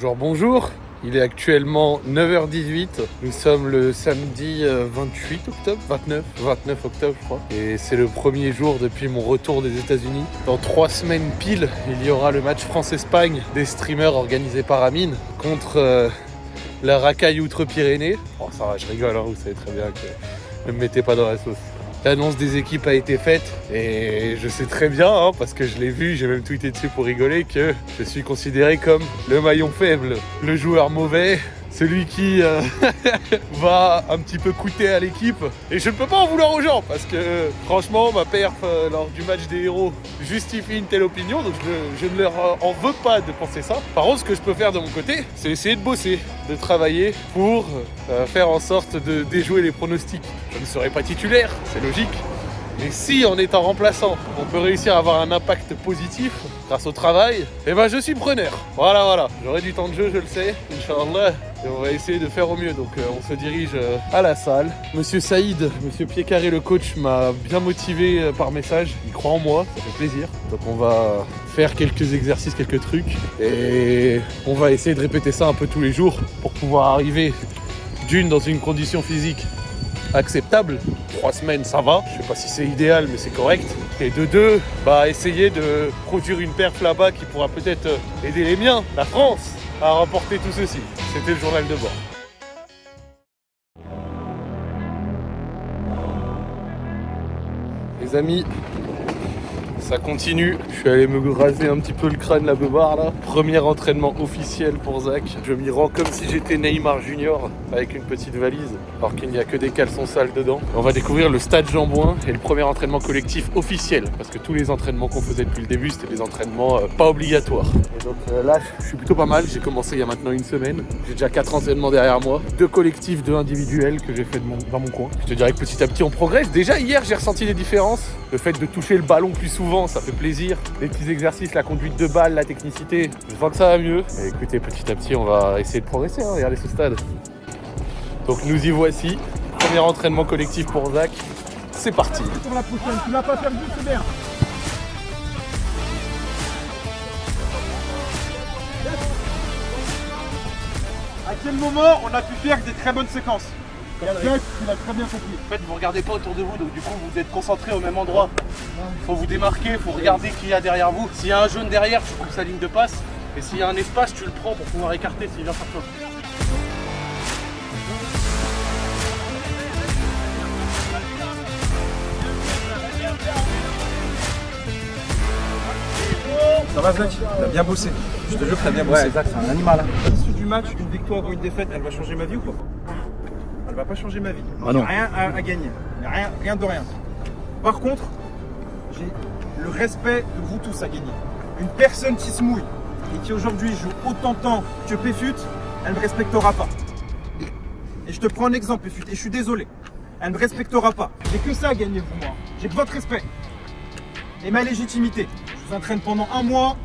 Bonjour, bonjour. Il est actuellement 9h18. Nous sommes le samedi euh, 28 octobre, 29, 29 octobre je crois. Et c'est le premier jour depuis mon retour des États-Unis. Dans trois semaines pile, il y aura le match France-Espagne des streamers organisé par Amine contre euh, la racaille Outre-Pyrénées. Oh ça va, je rigole, hein, vous savez très bien que ne me mettez pas dans la sauce. L'annonce des équipes a été faite et je sais très bien, hein, parce que je l'ai vu, j'ai même tweeté dessus pour rigoler, que je suis considéré comme le maillon faible, le joueur mauvais, celui qui euh, va un petit peu coûter à l'équipe. Et je ne peux pas en vouloir aux gens, parce que franchement, ma perf euh, lors du match des héros justifie une telle opinion, donc je, ne leur en veux pas de penser ça. Par contre, ce que je peux faire de mon côté, c'est essayer de bosser, de travailler pour euh, faire en sorte de déjouer les pronostics. Je ne serai pas titulaire, c'est logique. Mais si en étant remplaçant, on peut réussir à avoir un impact positif grâce au travail, eh ben je suis preneur. Voilà, voilà. J'aurai du temps de jeu, je le sais, Inch'Allah. Et on va essayer de faire au mieux. Donc euh, on se dirige euh, à la salle. Monsieur Saïd, Monsieur Pied-Carré, le coach, m'a bien motivé euh, par message. Il croit en moi, ça fait plaisir. Donc on va faire quelques exercices, quelques trucs. Et on va essayer de répéter ça un peu tous les jours pour pouvoir arriver d'une dans une condition physique acceptable. Trois semaines, ça va. Je sais pas si c'est idéal, mais c'est correct. Et de deux, bah essayer de produire une perf là-bas qui pourra peut-être euh, aider les miens, la France, à remporter tout ceci. C'était le journal de bord. Les amis, ça continue. Je suis allé me raser un petit peu le crâne la beubare là. Premier entraînement officiel pour Zach. Je m'y rends comme si j'étais Neymar Junior avec une petite valise, alors qu'il n'y a que des caleçons sales dedans. On va découvrir le stade Jean-Bouin et le premier entraînement collectif officiel, parce que tous les entraînements qu'on faisait depuis le début, c'était des entraînements euh, pas obligatoires. Et donc euh, là, je suis plutôt pas mal. J'ai commencé il y a maintenant une semaine. J'ai déjà quatre entraînements derrière moi, deux collectifs, deux individuels que j'ai fait dans mon coin. Je te dirais que petit à petit, on progresse. Déjà hier, j'ai ressenti des différences. Le fait de toucher le ballon plus souvent, ça fait plaisir. Les petits exercices, la conduite de balle, la technicité, je vois que ça va mieux. Et écoutez, petit à petit, on va essayer de progresser. hein. Regardez ce stade. Donc nous y voici. Premier entraînement collectif pour Zach. C'est parti. Pour la prochaine, tu l'as pas perdu, c'est bien. À quel moment on a pu faire des très bonnes séquences? L'as très bien compris. En fait, vous regardez pas autour de vous, donc du coup, vous êtes concentré au même endroit. Faut vous démarquer, faut regarder qui y a derrière vous. S'il y a un jaune derrière, tu coupes sa ligne de passe. Et s'il y a un espace, tu le prends pour pouvoir écarter s'il vient sur toi. Ça va Zach? T'as bien bossé. Je te jure que t'as bien bossé. Zach, c'est un animal. À l'issue du match, une victoire ou une défaite, elle va changer ma vie ou pas? Va pas changer ma vie. Ah non. Rien à, à gagner. Rien, rien de rien. Par contre, j'ai le respect de vous tous à gagner. Une personne qui se mouille et qui aujourd'hui joue autant de temps que Péfut, elle ne me respectera pas. Et je te prends un exemple, Péfut, et je suis désolé. Elle ne me respectera pas. J'ai que ça à gagner pour moi. J'ai que votre respect. Et ma légitimité. Je vous entraîne pendant un mois.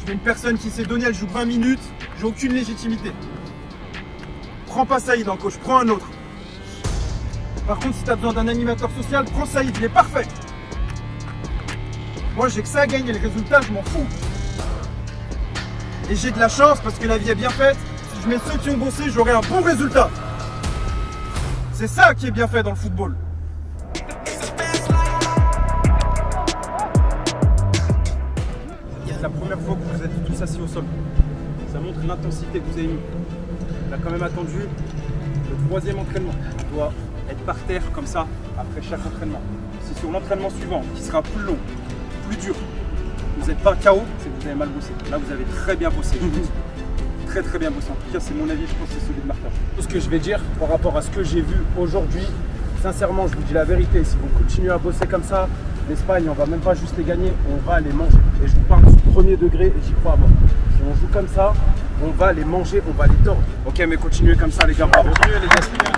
Je veux une personne qui s'est donnée, elle joue 20 minutes. J'ai aucune légitimité. Prends pas Saïd en coach, prends un autre. Par contre, si tu as besoin d'un animateur social, prends Saïd, il est parfait. Moi, j'ai que ça à gagner, le résultat, je m'en fous. Et j'ai de la chance parce que la vie est bien faite. Si je mets ceux qui ont bossé, j'aurai un bon résultat. C'est ça qui est bien fait dans le football. C'est la première fois que vous êtes tous assis au sol. Ça montre l'intensité que vous avez mis. On a quand même attendu le troisième entraînement. Être par terre comme ça après chaque entraînement. C'est sur l'entraînement suivant qui sera plus long, plus dur. Vous n'êtes pas KO, c'est que vous avez mal bossé. Là, vous avez très bien bossé. je vous dis. Très très bien bossé. En tout cas, c'est mon avis, je pense que c'est celui de Martin. Tout ce que je vais dire par rapport à ce que j'ai vu aujourd'hui, sincèrement, je vous dis la vérité. Si vous continuez à bosser comme ça, l'Espagne, on va même pas juste les gagner, on va les manger. Et je vous parle du premier degré et j'y crois à mort. Si on joue comme ça, on va les manger, on va les tordre. Ok, mais continuez comme ça, les gars. Bravo. Continuez, les gars.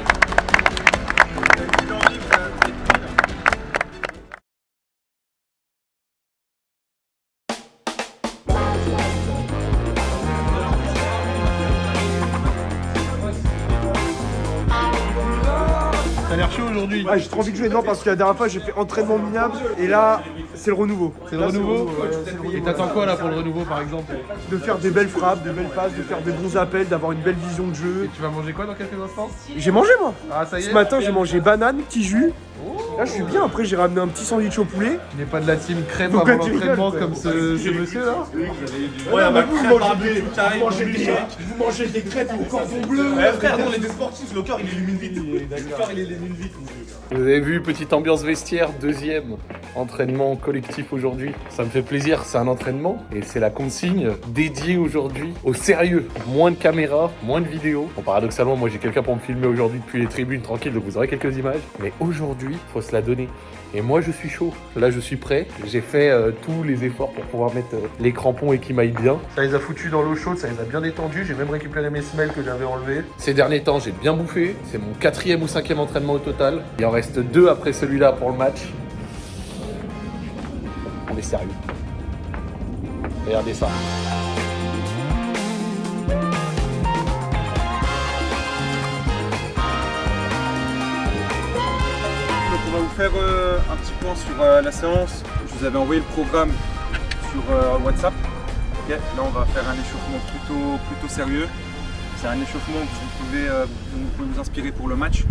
Ouais, j'ai trop envie de jouer. Non, parce que la dernière fois, j'ai fait entraînement minable. Et là, c'est le renouveau. C'est le Là, renouveau ouais, Et t'attends quoi là pour le renouveau par exemple De faire des belles frappes, des belles passes, de faire des bons appels, d'avoir une belle vision de Et jeu. tu vas manger quoi dans quelques instants? J'ai mangé, moi. Ah ça y est Ce matin, j'ai mangé banane, petit jus. Oh. Là, je suis bien. Après, j'ai ramené un petit sandwich au poulet. Tu n'es pas de la team crêpe Pourquoi avant l'entraînement comme ce, ce monsieur là? Ouais, bah, vous mangez des, vous mangez des, vous mangez des crêpes au cordon bleu. frère, nous on est des sportifs, le corps il illumine vite. Le corps il illumine vite. Vous avez vu, petite ambiance vestiaire, deuxième entraînement collectif aujourd'hui. Ça me fait plaisir, c'est un entraînement et c'est la consigne dédiée aujourd'hui au sérieux. Moins de caméras, moins de vidéos. Bon, paradoxalement, moi j'ai quelqu'un pour me filmer aujourd'hui depuis les tribunes tranquille, donc vous aurez quelques images. Mais aujourd'hui, faut se la donner. Et moi je suis chaud. Là je suis prêt. J'ai fait euh, tous les efforts pour pouvoir mettre euh, les crampons et qu'ils m'aillent bien. Ça les a foutus dans l'eau chaude, ça les a bien détendus. J'ai même récupéré mes semelles que j'avais enlevées. Ces derniers temps, j'ai bien bouffé. C'est mon quatrième ou cinquième entraînement au total. Il en reste deux après celui-là pour le match. Est sérieux. Regardez ça. On va vous faire euh, un petit point sur euh, la séance. Je vous avais envoyé le programme sur euh, WhatsApp. Ok, Là on va faire un échauffement plutôt, plutôt sérieux. C'est un échauffement que vous pouvez, vous pouvez vous inspirer pour le match.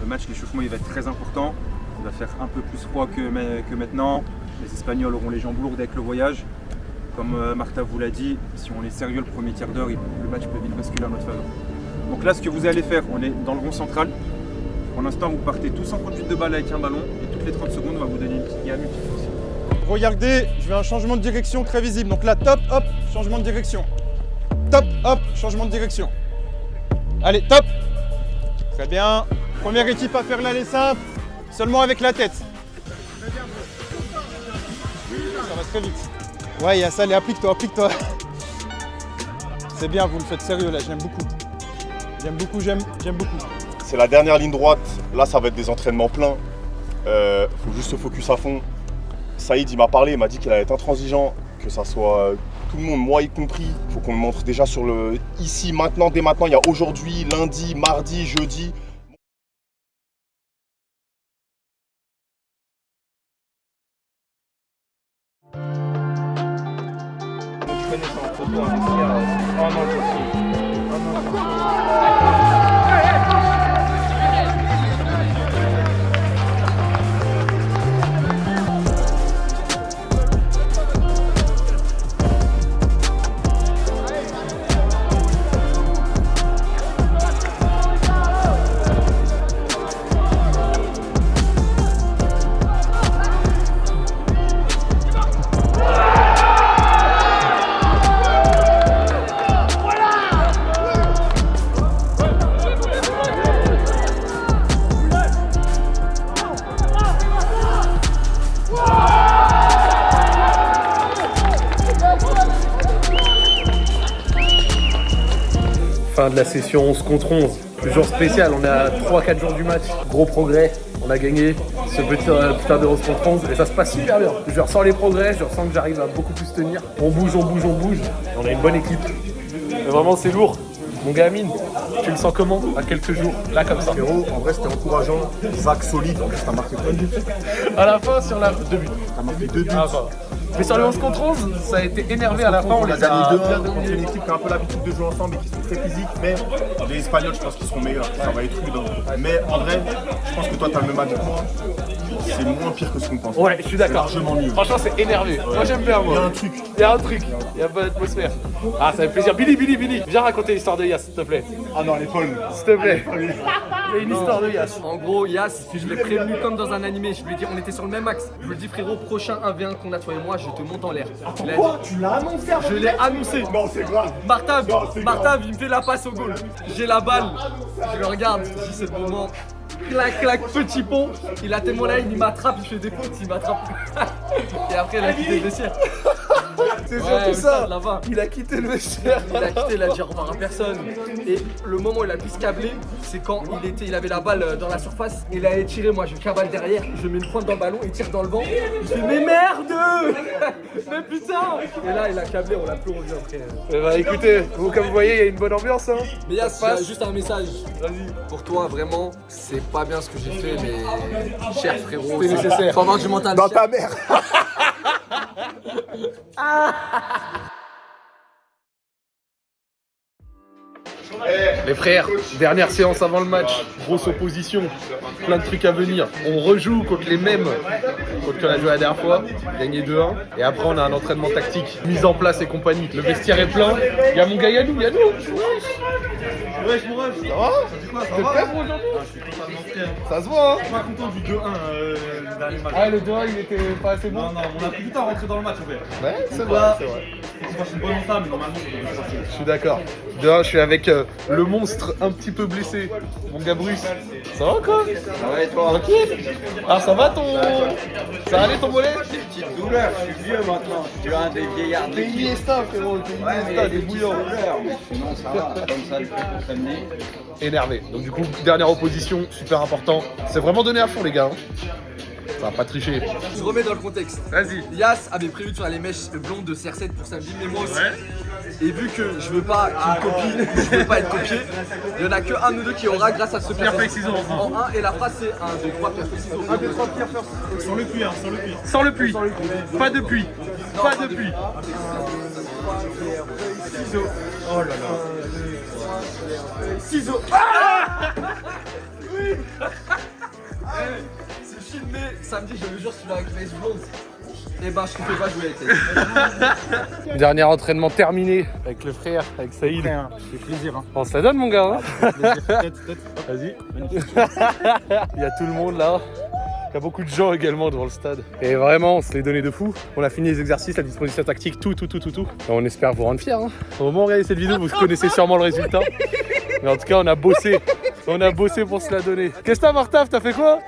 Le match, l'échauffement il va être très important. Il va faire un peu plus froid que, que maintenant. Les Espagnols auront les jambes lourdes avec le voyage. Comme euh, Martha vous l'a dit, si on est sérieux le premier tiers d'heure, le match peut vite basculer en notre faveur. Donc là ce que vous allez faire, on est dans le rond central. Pour l'instant, vous partez tous en conduite de balle avec un ballon et toutes les 30 secondes, on va vous donner une petite gamme. Regardez, je vais un changement de direction très visible. Donc là, top, hop, changement de direction. Top, hop, changement de direction. Allez, top Très bien. Première équipe à faire l'aller simple, seulement avec la tête. Très vite. Ouais, il y a ça, allez, applique-toi, applique-toi. C'est bien, vous le faites sérieux là, j'aime beaucoup. J'aime beaucoup, j'aime, beaucoup. C'est la dernière ligne droite. Là, ça va être des entraînements pleins. Euh, faut juste se focus à fond. Saïd, il m'a parlé, il m'a dit qu'il allait être intransigeant, que ça soit euh, tout le monde, moi y compris. Faut qu'on le montre déjà sur le ici, maintenant, dès maintenant. Il y a aujourd'hui, lundi, mardi, jeudi. Fin de la session 11 contre 11. Jour spécial, on est à 3-4 jours du match. Gros progrès, on a gagné ce petit euh, putain de 11 contre 11 et ça se passe super bien. Je ressens les progrès, je ressens que j'arrive à beaucoup plus tenir. On bouge, on bouge, on bouge. On a une bonne équipe. Mais vraiment, c'est lourd. Mon gars Amine, tu le sens comment à quelques jours Là, comme ça. Frérot, en vrai, c'était encourageant. Zach solide, en plus, t'as marqué plein de buts. À la fin, sur la. Deux buts. T'as marqué deux buts. Ah, bah. Mais sur le 11 contre 11, ça a été énervé à la fin. On les a gagné bien 2 contre une équipe qui a un peu l'habitude de jouer ensemble et qui sont très physiques. Mais les Espagnols, je pense qu'ils seront meilleurs. Ça va être rude. hein. Mais en vrai, je pense que toi, t'as le même avis que moi. C'est moins pire que ce qu'on pense. Ouais, je suis d'accord. Largement mieux. Franchement, c'est énervé. Moi, j'aime bien, moi. Il y a un truc. Il y a un truc. Il y a une bonne atmosphère. Ah, ça fait plaisir. Billy, Billy, Billy, viens raconter l'histoire de Yass, s'il te plaît. Ah non, les folles. S'il te plaît. Il y a une histoire de Yass. En gros, Yas, je l'ai prévenu comme dans un animé. Je lui ai dit, on était sur le même axe. Je lui ai dit, frérot, prochain 1v1 qu'on a toi et moi, je te monte en l'air. Il a dit- Tu l'as annoncé Je l'ai annoncé. Non, c'est grave. Martav, Non, c'est Martav, il me fait la passe au goal. J'ai la balle. Je le regarde. Je dis, c'est le moment. Clac, clac, petit pont. Il a haine, il m'attrape, il fait des fautes, il m'attrape. et après, il a quitté le vestiaire. C'est surtout ça. là-bas. Il a quitté le vestiaire. Il a quitté, il a dit au revoir à personne. Et le moment où il a pu se câbler, c'est quand il était, il avait la balle euh, dans la surface. Il a tiré, moi je cavale derrière, je mets une pointe dans le ballon, il tire dans le vent. Je fais mais merde Mais putain Et là il a câblé, on l'a plus revu après. Bah écoutez, vous, comme vous voyez, il y a une bonne ambiance. Hein. Mais Yas, Ça se il y a passe. juste un message. Pour toi, vraiment, c'est pas bien ce que j'ai fait, mais cher frérot. C'était nécessaire. Faut avoir du mental. Dans ta mère ah! Les frères, dernière séance avant le match, grosse opposition, plein de trucs à venir. On rejoue contre les mêmes contre qui on a joué la dernière fois, gagné 2-1. Et après on a un entraînement tactique, mise en place et compagnie. Le vestiaire est plein. Il y a mon gars Yannou, Yannou Wesh mon ref, ça va T'es va prêt pour aujourd'hui Ah, Je hein. Ça se voit hein Je suis pas content du 2-1 euh, le dernier match. Ah le 2-1 il était pas assez bon Non, non, on a du temps à rentrer dans le match en fait. Ouais, c'est vrai, c'est vrai. Je suis d'accord. De un, je suis avec euh, le monstre un petit peu blessé, mon gars Bruce. Ça va quoi Ça va et toi Tranquille Ah ça va ton... Ça va aller ton mollet Petite douleur, je suis vieux maintenant. Je suis un des vieillards T'es Iniesta frérot, t'es Iniesta, des bouillants. douleurs, mais sinon ça va. Comme ça, je fais pour s'amener. Énervé. Donc du coup, dernière opposition, super important. C'est vraiment donné à fond les gars. hein. Ça va pas tricher. Je remets dans le contexte. Vas-y. Yas avait prévu de faire les mèches blondes de CR7 pour samedi, mais moi aussi. Et vu que je veux pas qu'il me copie, je veux pas être copié, il y en a que un ou deux qui aura grâce à ce pierre feuille ciseaux en 1 et la phrase c'est 1, 2, 3 pierre feuille ciseaux. 1, 2, 3 pierre feuille Sans le puits, hein, sans le puits. Sans le puits. Pas de puits. Pas de puits. Oh là là. C'est samedi, je le jure, celui-là avec les blondes. Et ben je te fais pas jouer avec elle. Dernier entraînement terminé avec le frère, avec Saïd. Ça fait plaisir. Hein. On se la donne mon gars. hein. Vas-y. Il y a tout le monde là. Il y a beaucoup de gens également devant le stade. Et vraiment, on se l'est donné de fou. On a fini les exercices, la disposition tactique, tout, tout, tout, tout, tout. Et on espère vous rendre fiers. Hein. Au moment où vous regardez cette vidéo, vous connaissez sûrement le résultat. Mais en tout cas, on a bossé. On a bossé pour se la donner. Qu'est-ce que t'as, Martaf? T'as fait quoi?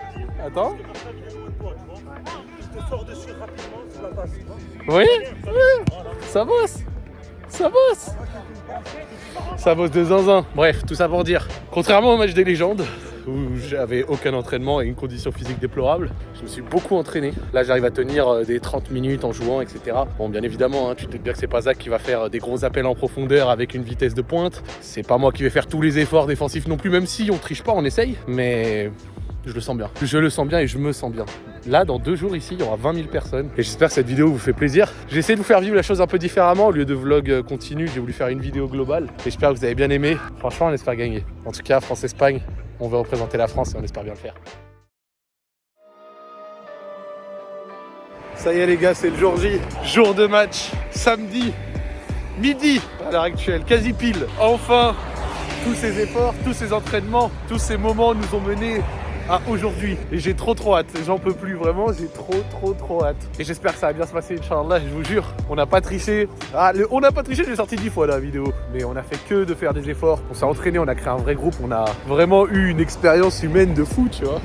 Attends. Oui Oui Ça bosse Ça bosse Ça bosse de zinzin. Bref, tout ça pour dire. Contrairement au match des légendes, où j'avais aucun entraînement et une condition physique déplorable, je me suis beaucoup entraîné. Là, j'arrive à tenir euh, des 30 minutes en jouant, etc. Bon, bien évidemment, hein, tu te doutes bien que c'est pas Zach qui va faire euh, des gros appels en profondeur avec une vitesse de pointe. C'est pas moi qui vais faire tous les efforts défensifs non plus, même si on triche pas, on essaye. Mais je le sens bien. Je le sens bien et je me sens bien. Là, dans deux jours ici, il y aura 20 000 personnes. Et j'espère que cette vidéo vous fait plaisir. J'ai essayé de vous faire vivre la chose un peu différemment. Au lieu de vlog euh, continu, j'ai voulu faire une vidéo globale. Et j'espère que vous avez bien aimé. Franchement, on espère gagner. En tout cas, France-Espagne, on veut représenter la France et on espère bien le faire. Ça y est les gars, c'est le jour J. Jour de match. Samedi, midi à l'heure actuelle, quasi pile. Enfin, tous ces efforts, tous ces entraînements, tous ces moments nous ont menés à aujourd'hui. Et j'ai trop trop hâte, j'en peux plus vraiment, j'ai trop trop trop hâte. Et j'espère que ça va bien se passer, Inch'Allah, je vous jure. On n'a pas triché. Ah, le- on n'a pas triché, j'ai sorti 10 fois la vidéo. Mais on a fait que de faire des efforts. On s'est entraîné, on a créé un vrai groupe, on a vraiment eu une expérience humaine de fou, tu vois.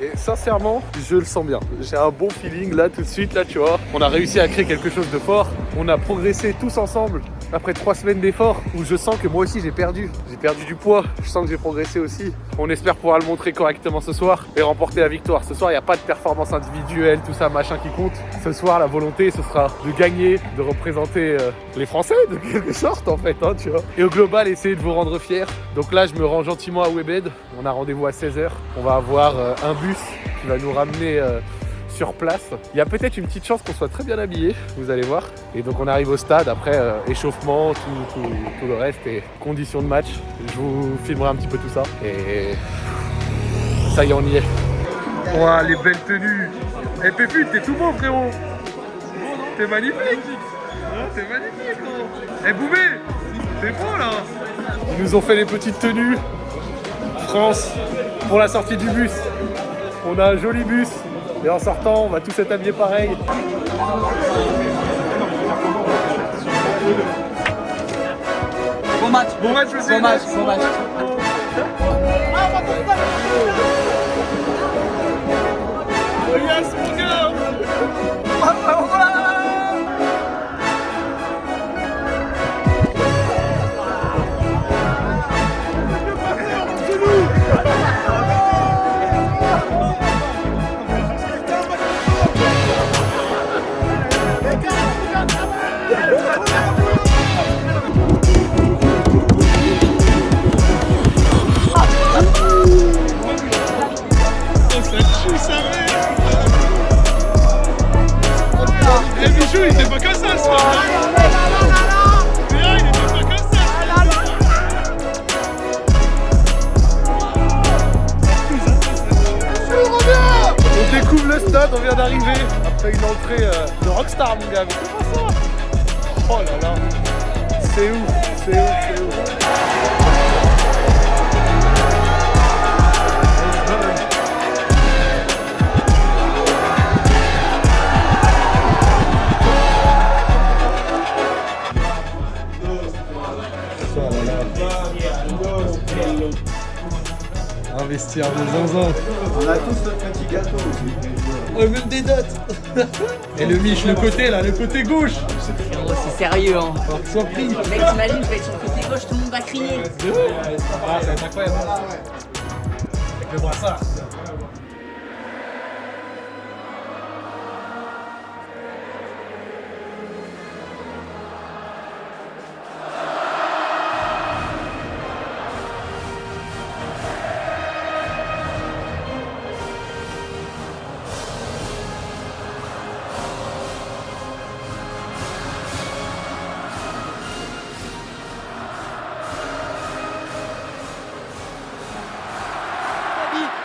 Et sincèrement, je le sens bien. J'ai un bon feeling là tout de suite, là tu vois. On a réussi à créer quelque chose de fort. On a progressé tous ensemble après trois semaines d'efforts où je sens que moi aussi j'ai perdu. J'ai perdu du poids. Je sens que j'ai progressé aussi. On espère pouvoir le montrer correctement ce soir et remporter la victoire. Ce soir, il n'y a pas de performance individuelle, tout ça, machin qui compte. Ce soir, la volonté, ce sera de gagner, de représenter euh, les Français de quelque sorte en fait, hein, tu vois. Et au global, essayer de vous rendre fiers. Donc là, je me rends gentiment à Webed. On a rendez-vous à 16h. On va avoir euh, un bus qui va nous ramener euh, sur place. Il y a peut-être une petite chance qu'on soit très bien habillé, vous allez voir. Et donc on arrive au stade, après euh, échauffement, tout, tout- tout le reste et conditions de match. Je vous filmerai un petit peu tout ça. Et ça y est, on y est. Ouah, les belles tenues Et Pépute, t'es tout beau frérot T'es magnifique T'es magnifique gros Eh Boubé T'es beau là Ils nous ont fait les petites tenues France pour la sortie du bus. On a un joli bus et en sortant, on va tous être habillés pareil. Bon match. Bon match aussi Bon match, bon match. Yes, mon Thanks, 15 ans. On a tous notre petit gâteau. Aussi. Oh, même des dates Et le miche, le côté là, le côté gauche. Oh, c'est sérieux hein. Sans prix Mec, t'imagines, je vais être sur le côté gauche, tout le monde va crier. Ah, ça va être incroyable. Avec le brassard.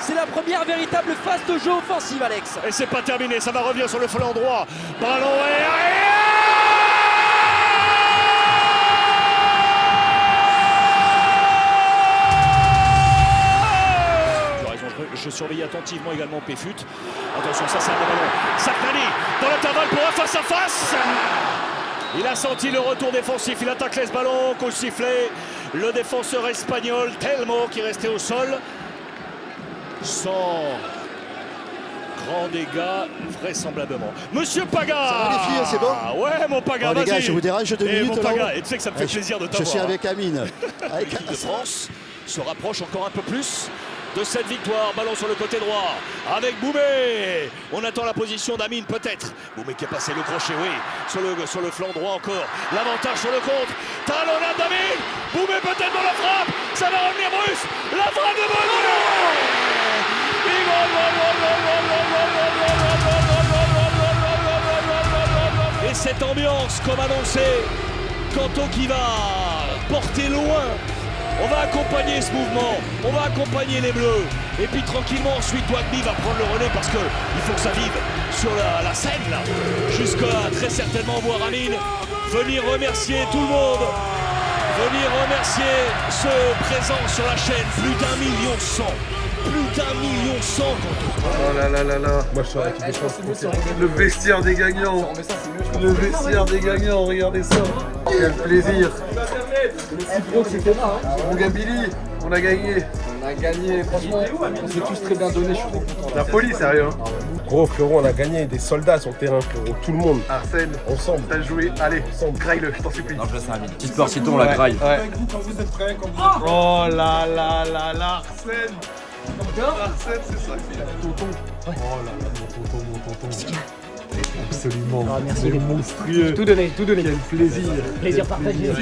C'est la première véritable phase de jeu offensive, Alex. Et c'est pas terminé, ça va revenir sur le flanc droit. Ballon Je surveille attentivement également Péfut. Attention, ça c'est un bon ballon. Saknani dans l'intervalle pour un face à face. Il a senti le retour défensif, il attaque les ballons, coup sifflé. Le défenseur espagnol Telmo qui est resté au sol. Sans grand dégât, vraisemblablement. Monsieur Paga Ça va, les filles, c'est bon Ouais, mon Paga, Bon, les vas-y gars, je vous dérange deux Eh, minutes, mon Paga, et tu sais que ça me fait je- plaisir de Je t'avoir. suis hein. avec Amine. Avec- de France se rapproche encore un peu plus de cette victoire. Ballon sur le côté droit avec Boumé. On attend la position d'Amine peut-être. Boumé qui a passé le crochet, oui. Sur le, sur le flanc droit encore. L'avantage sur le contre. Talonnade d'Amine. Boumé peut-être dans la frappe. Ça va revenir Bruce. La frappe de Boumé. Cette ambiance, comme annoncé, Kanto qui va porter loin on va accompagner ce mouvement, on va accompagner les Bleus. Et puis tranquillement, ensuite, Wagby va prendre le relais parce que il faut que ça vive sur la, la scène, là. Jusqu'à très certainement voir Amine venir remercier tout le monde. Venir remercier ceux présents sur la chaîne. Plus d'un million cent. Plus d'un million cent. Oh là là là là Moi je suis avec Le vestiaire des gagnants Le vestiaire des gagnants, regardez ça Quel plaisir Mon gars Billy, on a gagné On a gagné, franchement, on s'est tous très bien donné, je suis trop content. La folie, sérieux hein. Gros, frérot, on a gagné des soldats sur le terrain, frérot. Tout le monde. Arsène, Ensemble. t'as joué, allez, graille-le, je t'en supplie Petite portion, on la graille. Ouais. Oh là là là là, Arsène Arsène, c'est ça qu'il a. Tonton Oh là là, mon tonton, mon tonton. Absolument. Ah, merci, les monstrueux Tout donné, tout donné. Quel plaisir Plaisir partagé.